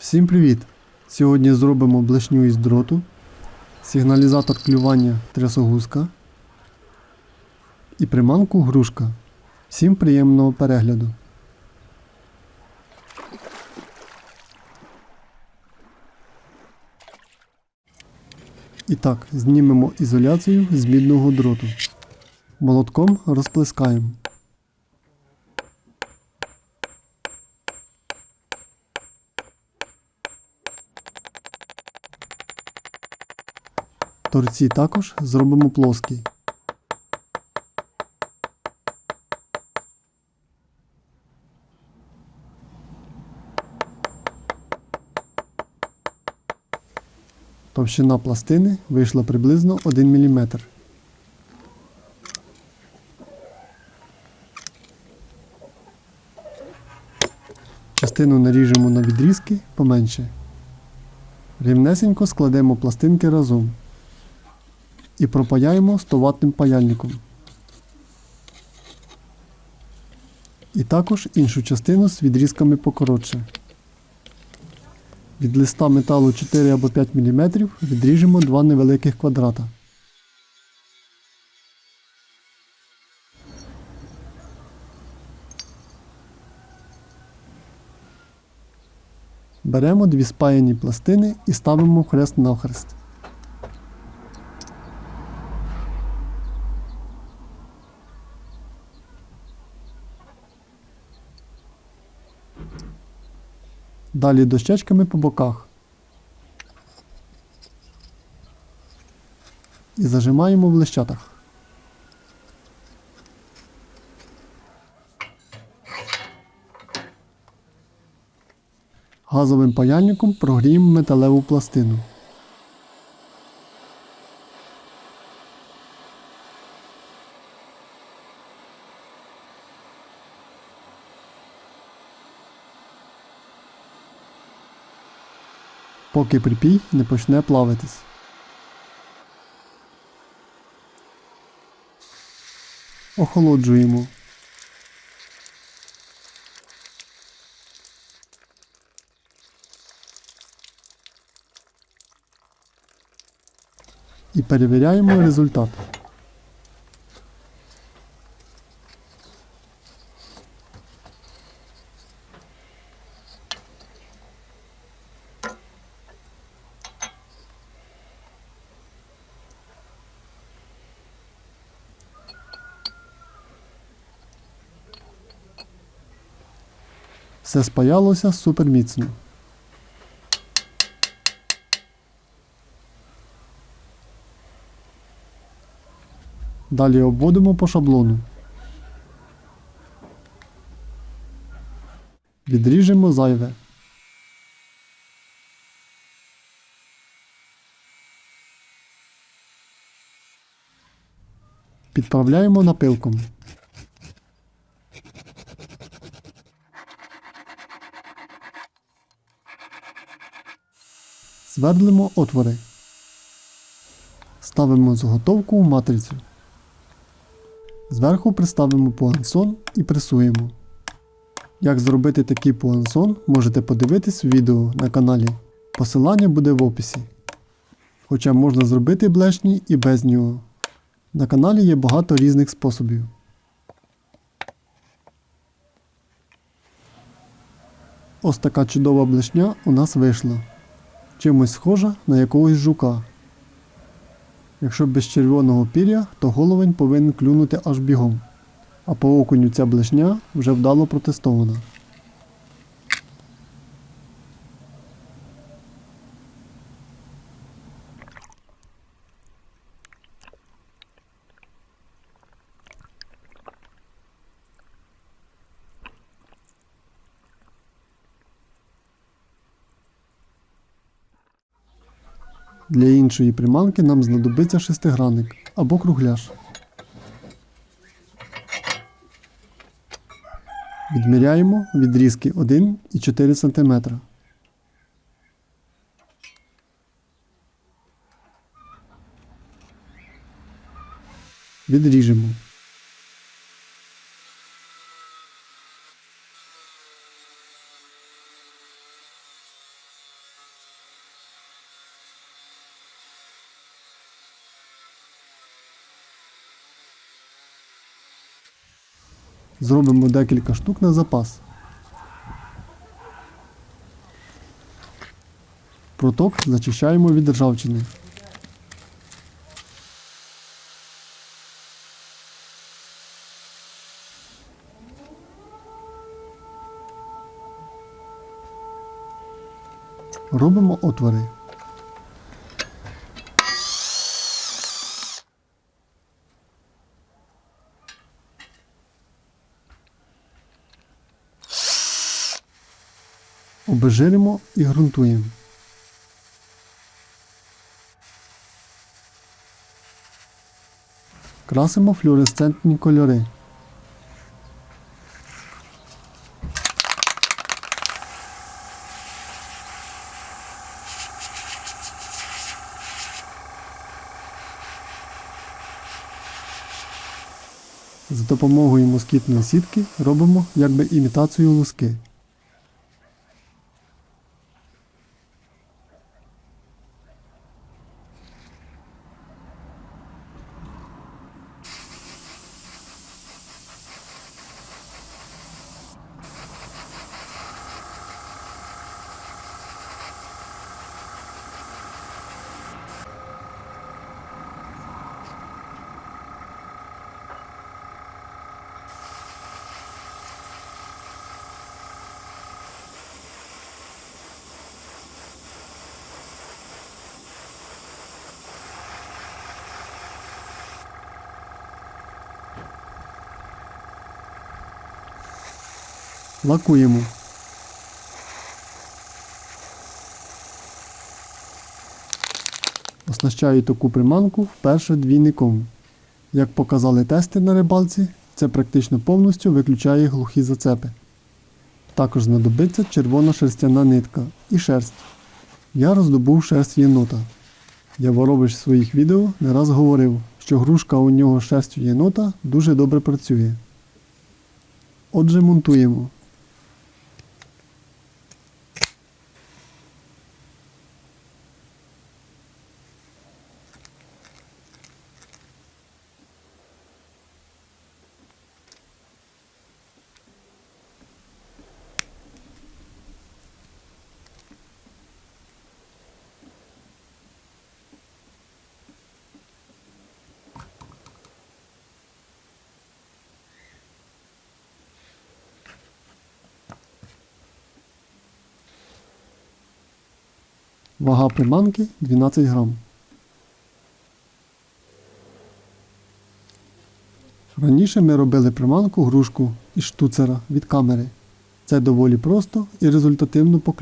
Всім привіт! Сьогодні зробимо блешню із дроту, сигналізатор клювання трясогузка і приманку грушка. Всім приємного перегляду. І так, знімемо ізоляцію з мідного дроту. Молотком розплескаємо. Торці також зробимо плоскі. Товщина пластини вийшла приблизно 1 мм. Частину наріжемо на відрізки поменше. Рівнесенько складемо пластинки разом і пропаяємо 100 ватним паяльником. І також іншу частину з відрізками покоротше. Від листа металу 4 або 5 мм відріжемо два невеликих квадрата. Беремо дві спаяні пластини і ставимо хрест навхрест. Далі дощечками по боках. І зажимаємо в лищатах. Газовим паяльником прогріємо металеву пластину. Поки припій не почне плавитись. Охолоджуємо. І перевіряємо результат. Все спаялося супер міцно. Далі обводимо по шаблону. Відріжемо зайве. Підправляємо напилком. Свердлимо отвори. Ставимо заготовку в матрицю. Зверху приставимо пуансон і пресуємо. Як зробити такий пуансон, можете подивитись в відео на каналі. Посилання буде в описі. Хоча можна зробити блешні і без нього. На каналі є багато різних способів. Ось така чудова блешня у нас вийшла чимось схожа на якогось жука. Якщо без червоного пір'я, то головень повинен клюнути аж бігом, а по окуню ця блешня вже вдало протестована. Для іншої приманки нам знадобиться шестигранник або кругляш. Відміряємо відрізки 1,4 см. Відріжемо. Зробимо декілька штук на запас. Проток зачищаємо від ржавчини. Робимо отвори. Обезжиримо і ґрунтуємо. Красимо флюоресцентні кольори. За допомогою москітної сітки робимо якби імітацію луски. Лакуємо. Оснащаю таку приманку вперше двійником. Як показали тести на рибалці, це практично повністю виключає глухі зацепи. Також знадобиться червона шерстяна нитка і шерсть. Я роздобув шерсть єнота. Яворович в своїх відео не раз говорив, що грушка у нього шерстю єнота дуже добре працює. Отже, монтуємо. Вага приманки 12 грам. Раніше ми робили приманку грушку із штуцера від камери. Це доволі просто і результативно по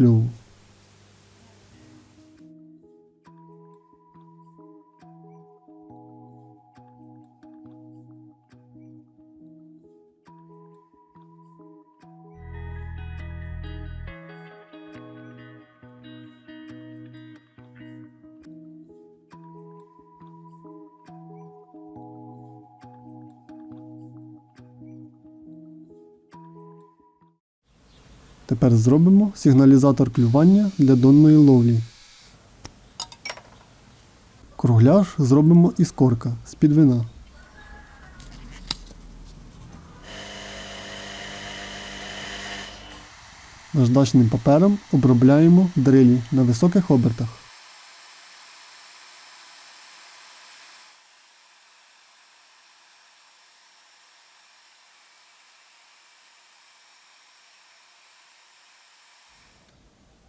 Тепер зробимо сигналізатор клювання для донної ловлі. Кругляш зробимо із корка з-під вина. Наждачним папером обробляємо дрилі на високих обертах.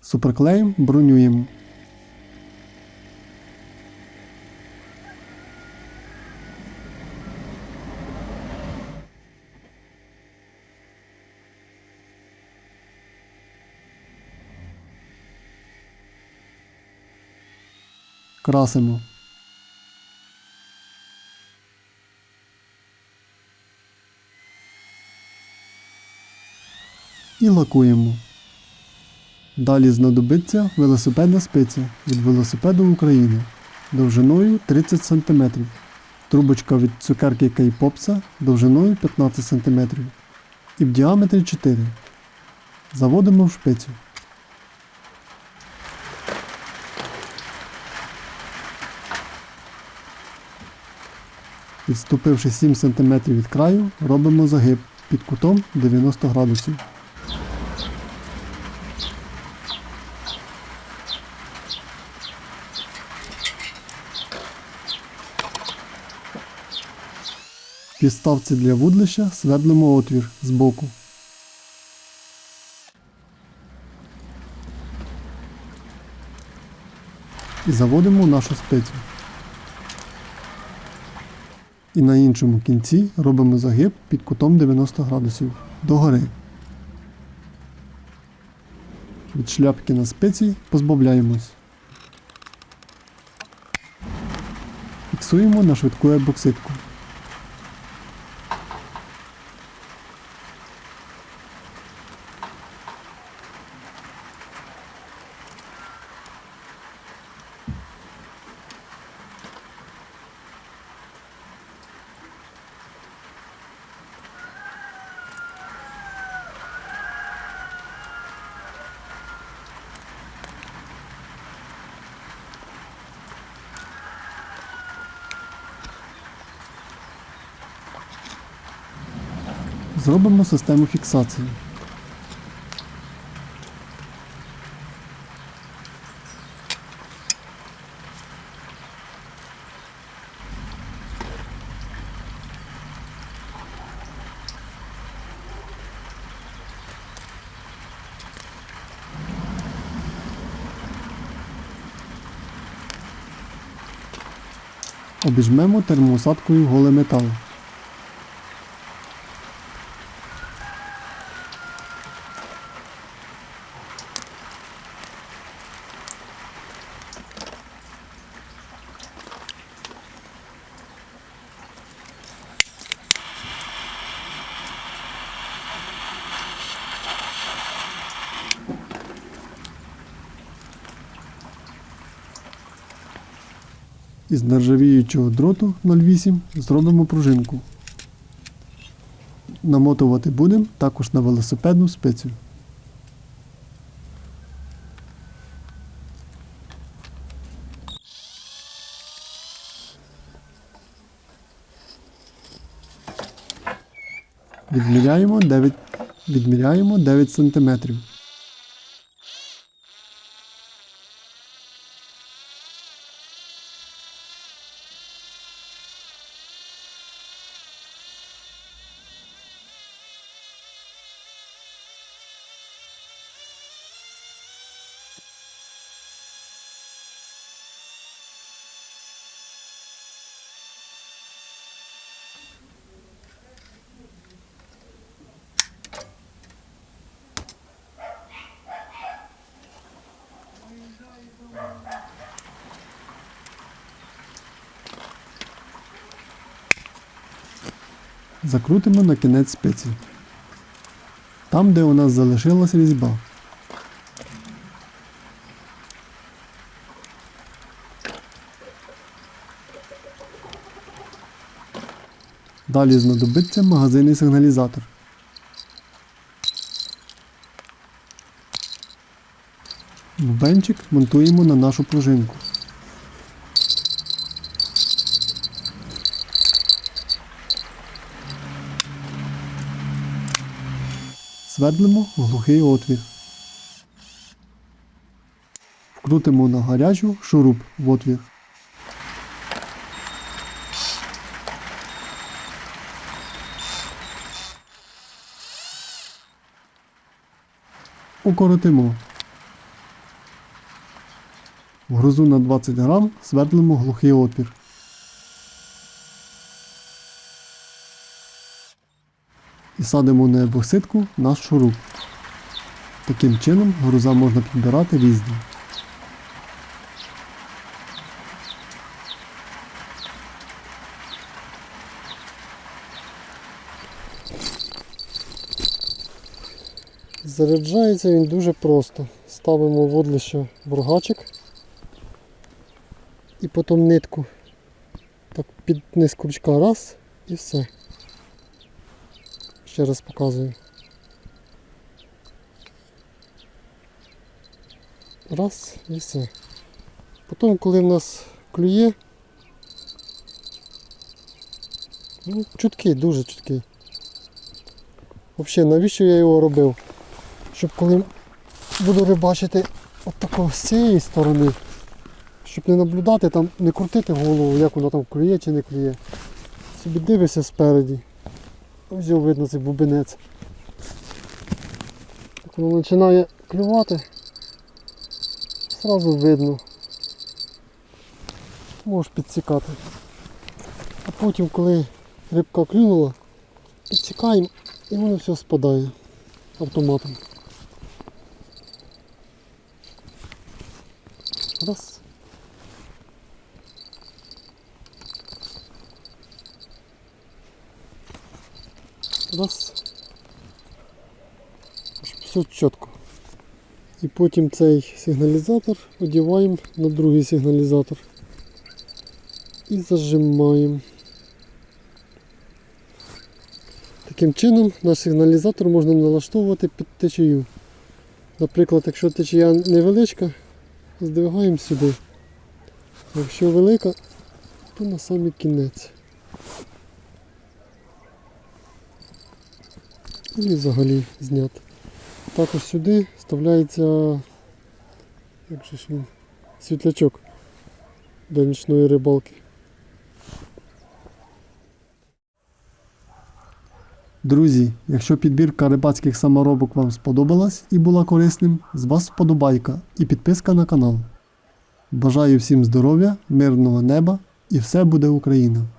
Суперклеєм бронюємо. Красимо. І лакуємо. Далі знадобиться велосипедна спиця від велосипеду України довжиною 30 см. Трубочка від цукерки Кейпопса довжиною 15 см і в діаметрі 4 Заводимо в шпицю. Відступивши 7 см від краю, робимо загиб під кутом 90 градусів. Підставці для вудлища свердлимо отвір збоку. І заводимо нашу спецію. І на іншому кінці робимо загиб під кутом 90 градусів догори. Від шляпки на спеції позбавляємось. Фіксуємо на швидку ебоксидку. Зробимо систему фіксації. Обіжмемо термоусадкою голий метал. Із нержавіючого дроту 08 зробимо пружинку. Намотувати будемо також на велосипедну спицю. Відміряємо 9, відміряємо 9 см. Закрутимо на кінець спиці. Там, де у нас залишилась різьба. Далі знадобиться магазинний сигналізатор. Бубенчик монтуємо на нашу пружинку. Свердлимо в глухий отвір. Вкрутимо на гарячу шуруп в отвір. Укоротимо. В грузу на 20 грам свердлимо глухий отвір. І садимо на ебоксидку наш шуруп. Таким чином груза можна підбирати різні. Заряджається він дуже просто. Ставимо водлище в рогачик і потім нитку так під низ крючка раз і все. Ще раз показую. Раз і все. Потім, коли в нас клює, ну, чуткий, дуже чуткий. Взагалі, навіщо я його робив? Щоб коли буду рибачити от з цієї сторони, щоб не наблюдати, там, не крутити голову, як воно там клює чи не клює. Собі дивишся спереді. Ось його видно цей бубенець. Як воно починає клювати, зразу видно. Можеш підсікати. А потім, коли рибка клюнула, підсікаємо і воно все спадає автоматом. Раз. Раз. Щоб Все чітко. І потім цей сигналізатор одіваємо на другий сигналізатор. І зажимаємо. Таким чином наш сигналізатор можна налаштовувати під течію. Наприклад, якщо течія невеличка, здвигаємо сюди. Якщо велика, то на самий кінець. І взагалі зняти. Також сюди вставляється як же ж він, світлячок для нічної рибалки. Друзі, якщо підбірка рибацьких саморобок вам сподобалась і була корисним, з вас вподобайка і підписка на канал. Бажаю всім здоров'я, мирного неба і все буде Україна!